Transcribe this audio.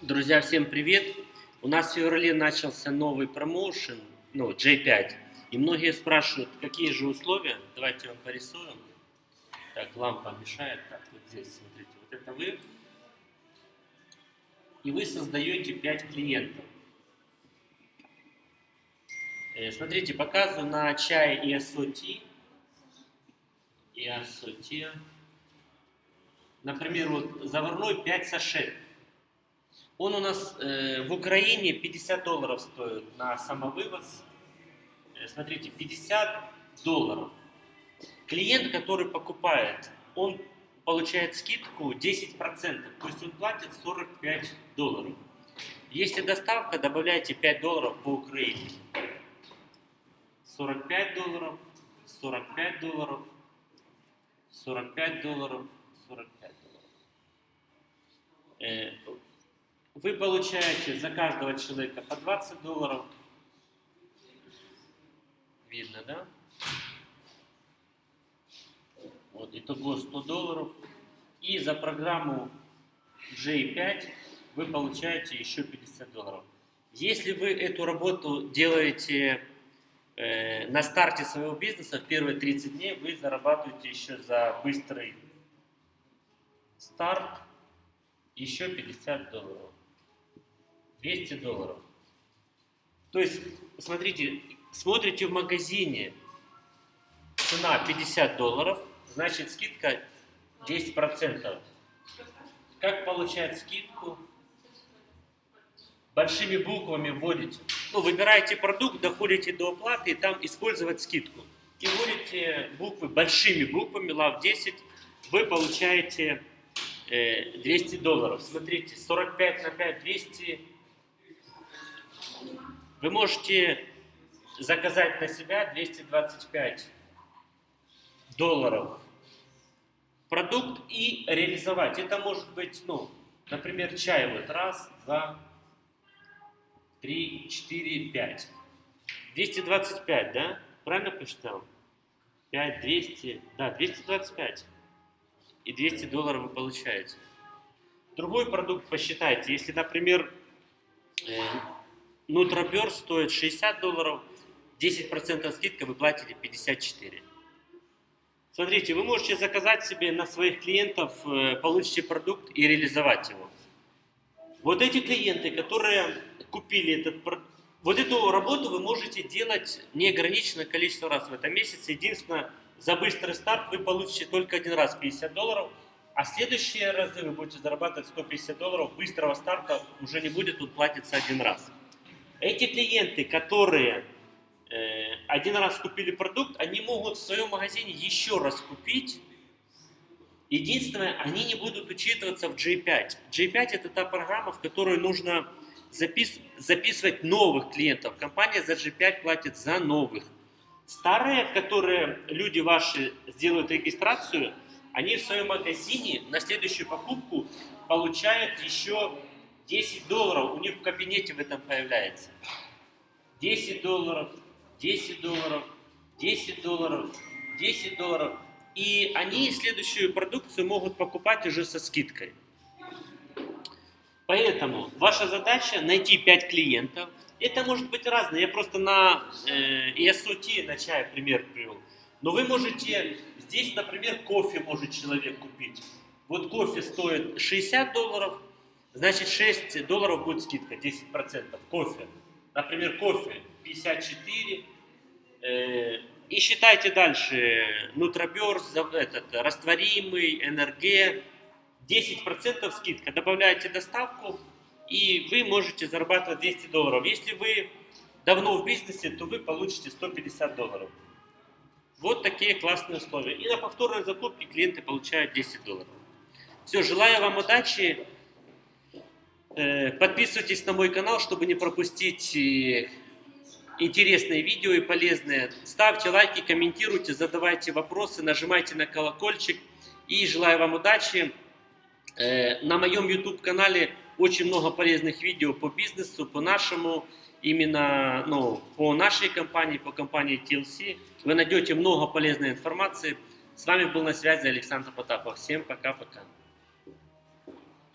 Друзья, всем привет! У нас в феврале начался новый промоушен, ну, J5. И многие спрашивают, какие же условия. Давайте вам порисуем. Так, лампа мешает. Так, вот здесь, смотрите, вот это вы. И вы создаете 5 клиентов. Э, смотрите, показываю на чай и SOT. И SOT. Например, вот заварной 5 сашет. Он у нас э, в Украине 50 долларов стоит на самовывоз. Э, смотрите, 50 долларов. Клиент, который покупает, он получает скидку 10%, то есть он платит 45 долларов. Если доставка, добавляйте 5 долларов по Украине. 45 долларов, 45 долларов, 45 долларов, 45 долларов. Вы получаете за каждого человека по 20 долларов. Видно, да? Вот, итого 100 долларов. И за программу J5 вы получаете еще 50 долларов. Если вы эту работу делаете э, на старте своего бизнеса, в первые 30 дней, вы зарабатываете еще за быстрый старт еще 50 долларов. 200 долларов. То есть, смотрите, смотрите в магазине, цена 50 долларов, значит скидка 10%. Как получать скидку? Большими буквами вводите. Ну, выбираете продукт, доходите до оплаты и там использовать скидку. И вводите буквы большими буквами, LAV 10, вы получаете 200 э, долларов. Смотрите, 45 на 5, 200, вы можете заказать на себя 225 долларов продукт и реализовать. Это может быть, ну, например, чай. Вот раз, два, три, четыре, пять. 225, да? Правильно посчитал? 5, 200, да, 225. И 200 долларов вы получаете. Другой продукт посчитайте. Если, например, э, Нутробер стоит 60 долларов, 10% скидка вы платите 54. Смотрите, вы можете заказать себе на своих клиентов, э, получите продукт и реализовать его. Вот эти клиенты, которые купили этот продукт, вот эту работу вы можете делать неограниченное количество раз в этом месяце. Единственное, за быстрый старт вы получите только один раз 50 долларов, а следующие разы вы будете зарабатывать 150 долларов. Быстрого старта уже не будет, тут платится один раз. Эти клиенты, которые э, один раз купили продукт, они могут в своем магазине еще раз купить. Единственное, они не будут учитываться в J5. J5 это та программа, в которую нужно запис записывать новых клиентов. Компания за G5 платит за новых. Старые, которые люди ваши сделают регистрацию, они в своем магазине на следующую покупку получают еще 10 долларов у них в кабинете в этом появляется. 10 долларов, 10 долларов, 10 долларов, 10 долларов. И они следующую продукцию могут покупать уже со скидкой. Поэтому ваша задача найти 5 клиентов. Это может быть разное. Я просто на э, на чай пример привел. Но вы можете, здесь, например, кофе может человек купить. Вот кофе стоит 60 долларов, Значит, 6 долларов будет скидка, 10%. Кофе. Например, кофе 54. Э, и считайте дальше. Нутроберс, этот, растворимый, НРГ. 10% скидка. Добавляете доставку, и вы можете зарабатывать 200 долларов. Если вы давно в бизнесе, то вы получите 150 долларов. Вот такие классные условия. И на повторной закупке клиенты получают 10 долларов. Все, желаю вам удачи. Э, подписывайтесь на мой канал, чтобы не пропустить э, интересные видео и полезные. Ставьте лайки, комментируйте, задавайте вопросы, нажимайте на колокольчик. И желаю вам удачи. Э, на моем YouTube канале очень много полезных видео по бизнесу, по нашему, именно ну, по нашей компании, по компании TLC. Вы найдете много полезной информации. С вами был на связи Александр Потапов. Всем пока-пока.